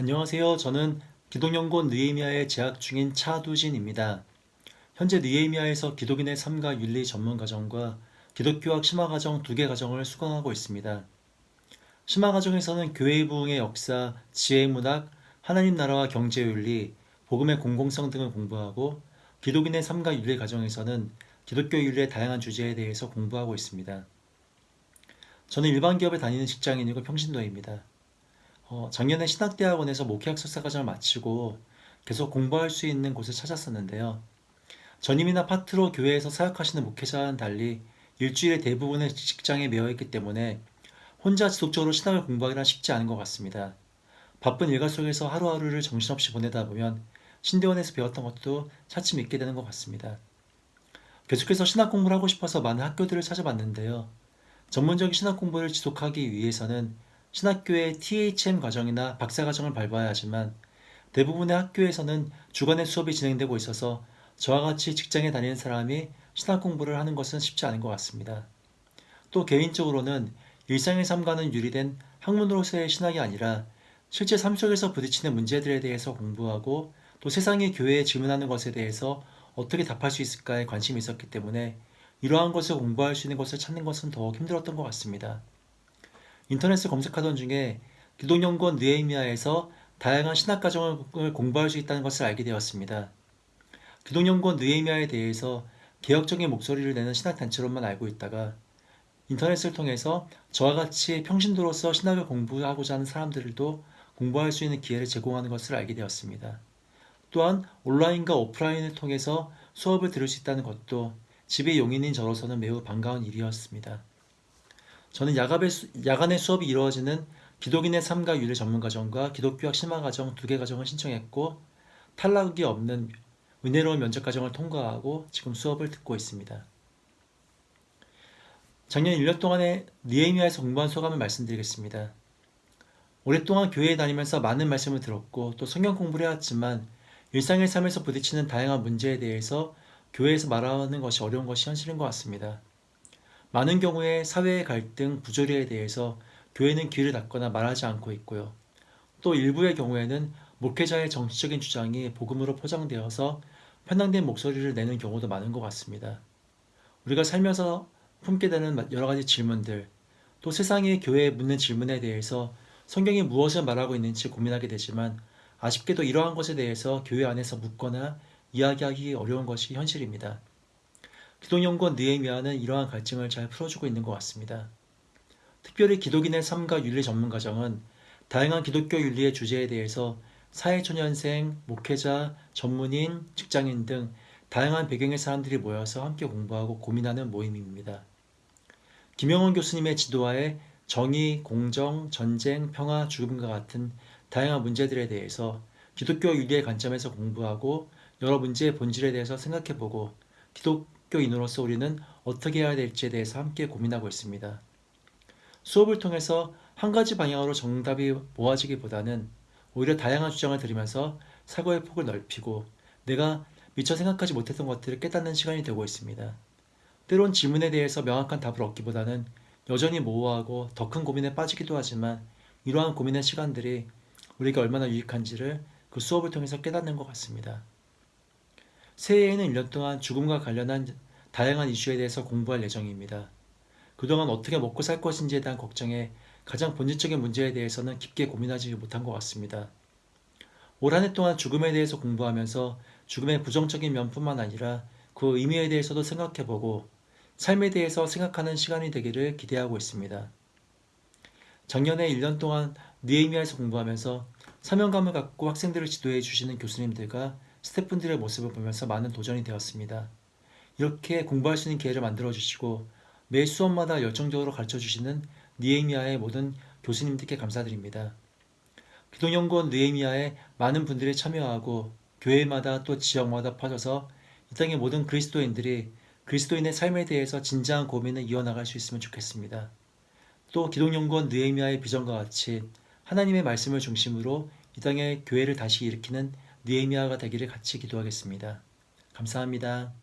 안녕하세요. 저는 기독연구원 느헤미야에 재학 중인 차두진입니다. 현재 느헤미야에서 기독인의 삶과 윤리 전문과정과 기독교학 심화과정 두 개 과정을 수강하고 있습니다. 심화과정에서는 교회의 부흥의 역사, 지혜의 문학, 하나님 나라와 경제윤리, 복음의 공공성 등을 공부하고 기독인의 삶과 윤리 과정에서는 기독교 윤리의 다양한 주제에 대해서 공부하고 있습니다. 저는 일반 기업에 다니는 직장인이고 평신도입니다. 어, 작년에 신학대학원에서 목회학 석사과정을 마치고 계속 공부할 수 있는 곳을 찾았었는데요. 전임이나 파트로 교회에서 사역하시는 목회자와는 달리 일주일의 대부분의 직장에 매여 있기 때문에 혼자 지속적으로 신학을 공부하기란 쉽지 않은 것 같습니다. 바쁜 일과 속에서 하루하루를 정신없이 보내다 보면 신대원에서 배웠던 것도 차츰 잊게 되는 것 같습니다. 계속해서 신학 공부를 하고 싶어서 많은 학교들을 찾아봤는데요. 전문적인 신학 공부를 지속하기 위해서는 신학교의 THM 과정이나 박사 과정을 밟아야 하지만 대부분의 학교에서는 주간의 수업이 진행되고 있어서 저와 같이 직장에 다니는 사람이 신학 공부를 하는 것은 쉽지 않은 것 같습니다. 또 개인적으로는 일상의 삶과는 유리된 학문으로서의 신학이 아니라 실제 삶 속에서 부딪히는 문제들에 대해서 공부하고 또 세상의 교회에 질문하는 것에 대해서 어떻게 답할 수 있을까에 관심이 있었기 때문에 이러한 것을 공부할 수 있는 것을 찾는 것은 더욱 힘들었던 것 같습니다. 인터넷을 검색하던 중에 기독연구원 느헤미야에서 다양한 신학과정을 공부할 수 있다는 것을 알게 되었습니다. 기독연구원 느헤미야에 대해서 개혁적인 목소리를 내는 신학단체로만 알고 있다가 인터넷을 통해서 저와 같이 평신도로서 신학을 공부하고자 하는 사람들도 공부할 수 있는 기회를 제공하는 것을 알게 되었습니다. 또한 온라인과 오프라인을 통해서 수업을 들을 수 있다는 것도 집의 용인인 저로서는 매우 반가운 일이었습니다. 저는 야간의 수업이 이루어지는 기독인의 삶과 윤리 전문과정과 기독교학 심화과정 두 개 과정을 신청했고 탈락이 없는 은혜로운 면접과정을 통과하고 지금 수업을 듣고 있습니다. 작년 1년 동안의 니에미아에서 공부한 소감을 말씀드리겠습니다. 오랫동안 교회에 다니면서 많은 말씀을 들었고 또 성경 공부를 해왔지만 일상의 삶에서 부딪히는 다양한 문제에 대해서 교회에서 말하는 것이 어려운 것이 현실인 것 같습니다. 많은 경우에 사회의 갈등, 부조리에 대해서 교회는 귀를 닫거나 말하지 않고 있고요. 또 일부의 경우에는 목회자의 정치적인 주장이 복음으로 포장되어서 편향된 목소리를 내는 경우도 많은 것 같습니다. 우리가 살면서 품게 되는 여러 가지 질문들, 또 세상의 교회에 묻는 질문에 대해서 성경이 무엇을 말하고 있는지 고민하게 되지만 아쉽게도 이러한 것에 대해서 교회 안에서 묻거나 이야기하기 어려운 것이 현실입니다. 기독연구원 느헤미야는 이러한 갈증을 잘 풀어주고 있는 것 같습니다. 특별히 기독인의 삶과 윤리 전문 과정은 다양한 기독교 윤리의 주제에 대해서 사회초년생, 목회자, 전문인, 직장인 등 다양한 배경의 사람들이 모여서 함께 공부하고 고민하는 모임입니다. 김영원 교수님의 지도하에 정의, 공정, 전쟁, 평화, 죽음과 같은 다양한 문제들에 대해서 기독교 윤리의 관점에서 공부하고 여러 문제의 본질에 대해서 생각해보고 기독 학교인으로서 우리는 어떻게 해야 될지에 대해서 함께 고민하고 있습니다. 수업을 통해서 한 가지 방향으로 정답이 모아지기보다는 오히려 다양한 주장을 들으면서 사고의 폭을 넓히고 내가 미처 생각하지 못했던 것들을 깨닫는 시간이 되고 있습니다. 때론 질문에 대해서 명확한 답을 얻기보다는 여전히 모호하고 더 큰 고민에 빠지기도 하지만 이러한 고민의 시간들이 우리가 얼마나 유익한지를 그 수업을 통해서 깨닫는 것 같습니다. 새해에는 1년 동안 죽음과 관련한 다양한 이슈에 대해서 공부할 예정입니다. 그동안 어떻게 먹고 살 것인지에 대한 걱정에 가장 본질적인 문제에 대해서는 깊게 고민하지 못한 것 같습니다. 올 한 해 동안 죽음에 대해서 공부하면서 죽음의 부정적인 면뿐만 아니라 그 의미에 대해서도 생각해보고 삶에 대해서 생각하는 시간이 되기를 기대하고 있습니다. 작년에 1년 동안 니에미아에서 공부하면서 사명감을 갖고 학생들을 지도해 주시는 교수님들과 스태프분들의 모습을 보면서 많은 도전이 되었습니다. 이렇게 공부할 수 있는 기회를 만들어 주시고 매 수업마다 열정적으로 가르쳐 주시는 니에미아의 모든 교수님들께 감사드립니다. 기독연구원 느에미아에 많은 분들이 참여하고 교회마다 또 지역마다 퍼져서 이 땅의 모든 그리스도인들이 그리스도인의 삶에 대해서 진지한 고민을 이어나갈 수 있으면 좋겠습니다. 또 기독연구원 느에미아의 비전과 같이 하나님의 말씀을 중심으로 이 땅의 교회를 다시 일으키는 느헤미야가 되기를 같이 기도하겠습니다. 감사합니다.